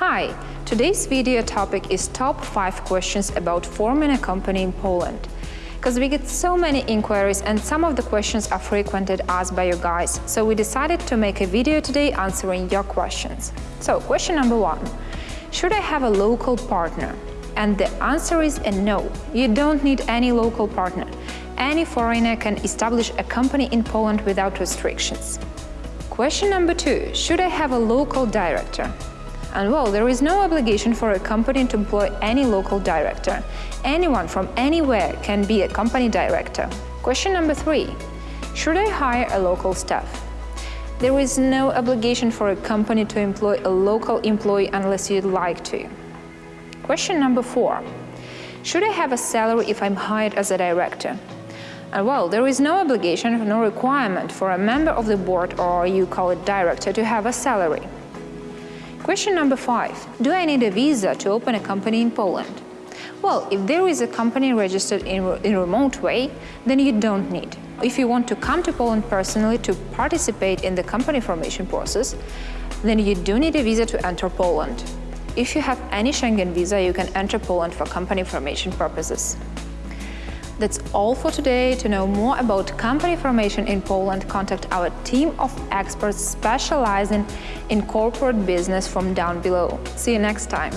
Hi, today's video topic is top 5 questions about forming a company in Poland. Because we get so many inquiries and some of the questions are frequented asked by you guys, so we decided to make a video today answering your questions. So, question number one, should I have a local partner? And the answer is a no, you don't need any local partner. Any foreigner can establish a company in Poland without restrictions. Question number two, should I have a local director? And well, there is no obligation for a company to employ any local director. Anyone from anywhere can be a company director. Question number three, should I hire a local staff? There is no obligation for a company to employ a local employee unless you'd like to. Question number four, should I have a salary if I'm hired as a director? And well, there is no obligation, no requirement for a member of the board or you call it director to have a salary. Question number five. Do I need a visa to open a company in Poland? Well, if there is a company registered in, in a remote way, then you don't need. If you want to come to Poland personally to participate in the company formation process, then you do need a visa to enter Poland. If you have any Schengen visa, you can enter Poland for company formation purposes. That's all for today. To know more about company formation in Poland, contact our team of experts specializing in corporate business from down below. See you next time.